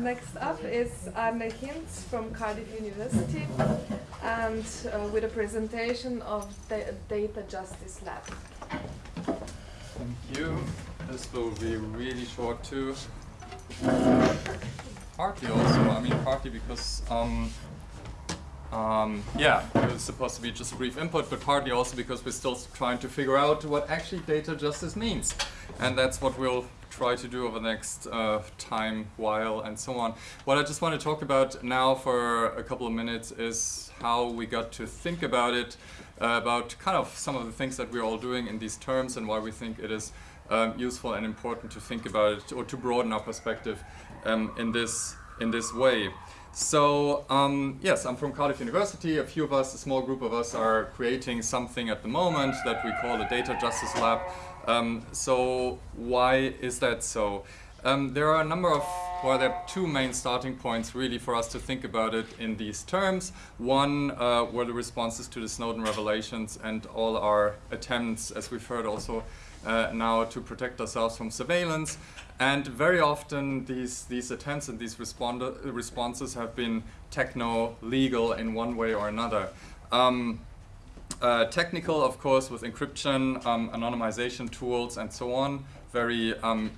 Next up is Arne Hintz from Cardiff University and uh, with a presentation of the Data Justice Lab. Thank you. This will be really short too. Partly also, I mean partly because um, um, yeah, it was supposed to be just a brief input, but partly also because we're still trying to figure out what actually data justice means. And that's what we'll try to do over the next uh, time, while, and so on. What I just want to talk about now for a couple of minutes is how we got to think about it, uh, about kind of some of the things that we're all doing in these terms and why we think it is um, useful and important to think about it or to broaden our perspective um, in this in this way. So um, yes, I'm from Cardiff University. A few of us, a small group of us, are creating something at the moment that we call a Data Justice Lab. Um, so why is that so? Um, there are a number of, well, there are two main starting points really for us to think about it in these terms. One uh, were the responses to the Snowden revelations and all our attempts, as we've heard also uh, now, to protect ourselves from surveillance. And very often these, these attempts and these responses have been techno-legal in one way or another. Um, uh, technical, of course, with encryption, um, anonymization tools, and so on. Very, um,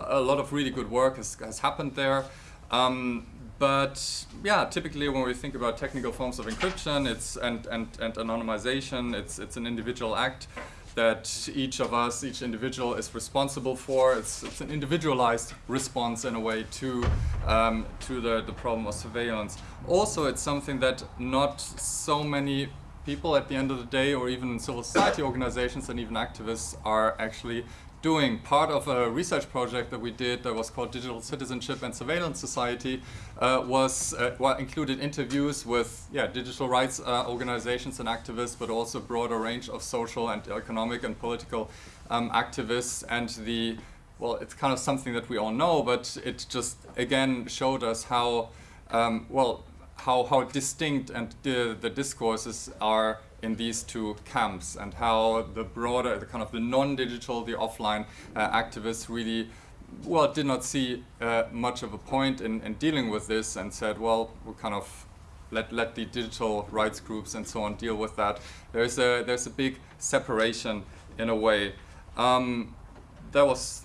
a lot of really good work has, has happened there. Um, but yeah, typically when we think about technical forms of encryption, it's and and and anonymization, it's it's an individual act that each of us, each individual is responsible for. It's, it's an individualized response in a way to, um, to the, the problem of surveillance. Also, it's something that not so many people at the end of the day or even civil society organizations and even activists are actually doing. Part of a research project that we did that was called Digital Citizenship and Surveillance Society uh, was uh, well, included interviews with yeah, digital rights uh, organizations and activists, but also broader range of social and economic and political um, activists. And the, well, it's kind of something that we all know, but it just again showed us how, um, well, how, how distinct and the, the discourses are in these two camps and how the broader, the kind of the non-digital, the offline uh, activists really, well, did not see uh, much of a point in, in dealing with this and said, well, we'll kind of let, let the digital rights groups and so on deal with that. There's a, there's a big separation in a way. Um, that was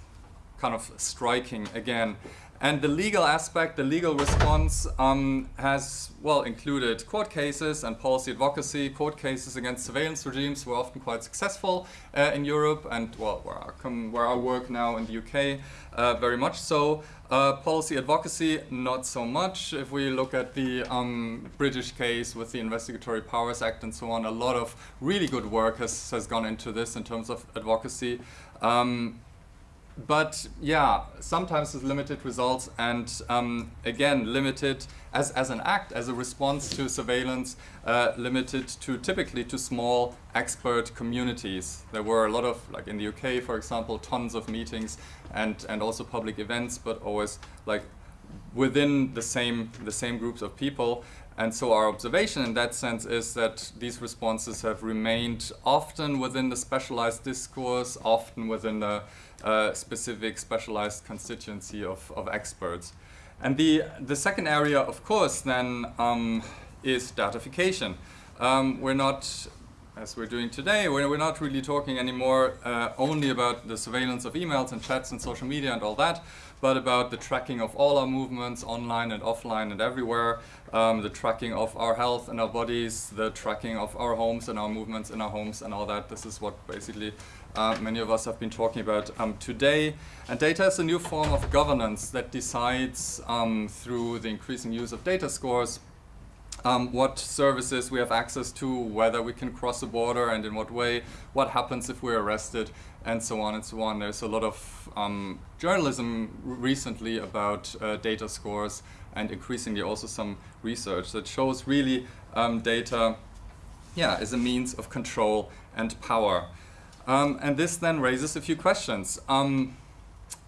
kind of striking again. And the legal aspect, the legal response um, has, well, included court cases and policy advocacy. Court cases against surveillance regimes were often quite successful uh, in Europe and, well, where I, come, where I work now in the UK, uh, very much so. Uh, policy advocacy, not so much. If we look at the um, British case with the Investigatory Powers Act and so on, a lot of really good work has, has gone into this in terms of advocacy. Um, but yeah, sometimes with limited results and um, again, limited as, as an act, as a response to surveillance, uh, limited to typically to small expert communities. There were a lot of, like in the UK, for example, tons of meetings and, and also public events, but always like within the same, the same groups of people. And so our observation in that sense is that these responses have remained often within the specialized discourse, often within the uh, specific specialized constituency of, of experts. And the, the second area, of course, then um, is datafication. Um, we're not, as we're doing today, we're, we're not really talking anymore uh, only about the surveillance of emails and chats and social media and all that, but about the tracking of all our movements online and offline and everywhere, um, the tracking of our health and our bodies, the tracking of our homes and our movements in our homes and all that. This is what basically uh, many of us have been talking about um, today. And data is a new form of governance that decides um, through the increasing use of data scores um, what services we have access to, whether we can cross a border and in what way, what happens if we're arrested, and so on and so on. There's a lot of um, journalism recently about uh, data scores and increasingly also some research that shows really um, data yeah, is a means of control and power. Um, and this then raises a few questions. Um,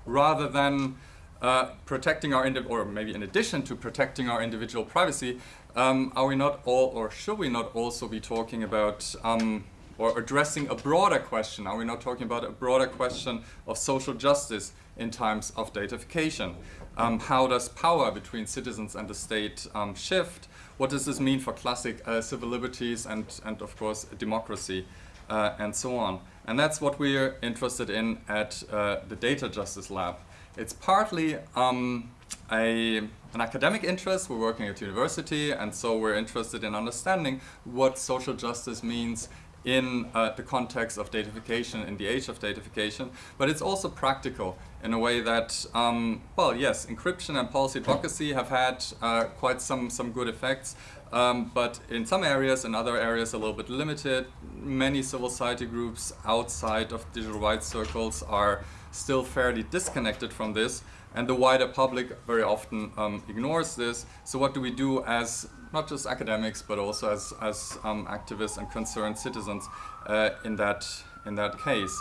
rather than uh, protecting our, or maybe in addition to protecting our individual privacy, um, are we not all, or should we not also be talking about um, or addressing a broader question? Are we not talking about a broader question of social justice in times of datafication. Um, how does power between citizens and the state um, shift? What does this mean for classic uh, civil liberties and, and of course democracy uh, and so on? And that's what we're interested in at uh, the Data Justice Lab. It's partly um, a, an academic interest. We're working at university, and so we're interested in understanding what social justice means in uh, the context of datafication, in the age of datafication, but it's also practical in a way that, um, well, yes, encryption and policy advocacy have had uh, quite some, some good effects, um, but in some areas, in other areas a little bit limited. Many civil society groups outside of digital rights circles are still fairly disconnected from this, and the wider public very often um, ignores this. So what do we do as not just academics, but also as, as um, activists and concerned citizens uh, in, that, in that case?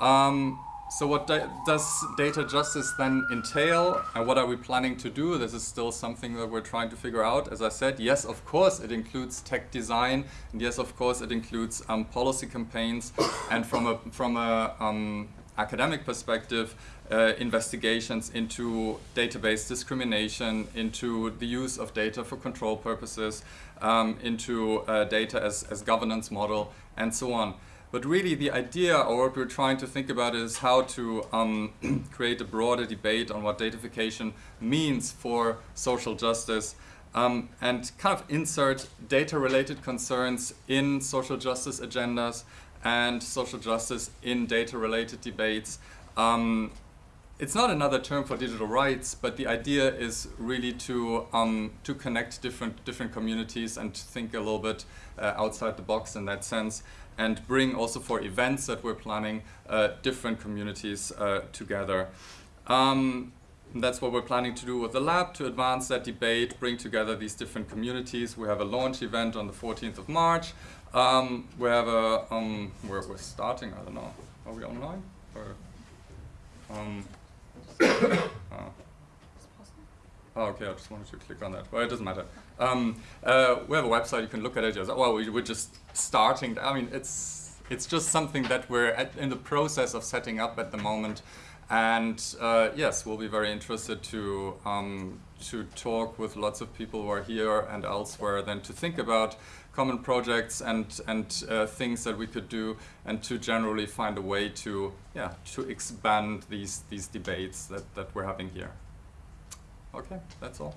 Um, so what does data justice then entail and what are we planning to do? This is still something that we're trying to figure out. As I said, yes, of course, it includes tech design and yes, of course, it includes um, policy campaigns and from a, from a um, academic perspective, uh, investigations into database discrimination, into the use of data for control purposes, um, into uh, data as, as governance model, and so on. But really the idea, or what we're trying to think about is how to um, create a broader debate on what datafication means for social justice um, and kind of insert data-related concerns in social justice agendas and social justice in data-related debates. Um, it's not another term for digital rights, but the idea is really to um, to connect different different communities and think a little bit uh, outside the box in that sense, and bring also for events that we're planning uh, different communities uh, together. Um, that's what we're planning to do with the lab to advance that debate, bring together these different communities. We have a launch event on the 14th of March. Um, we have a, um, we're, we're starting, I don't know, are we online? Or, um, oh. Oh, okay, I just wanted to click on that. Well, it doesn't matter. Um, uh, we have a website, you can look at it. Just, well, we, we're just starting. I mean, it's, it's just something that we're at, in the process of setting up at the moment. And uh, yes, we'll be very interested to, um, to talk with lots of people who are here and elsewhere, then to think about common projects and, and uh, things that we could do and to generally find a way to, yeah, to expand these, these debates that, that we're having here. Okay, that's all.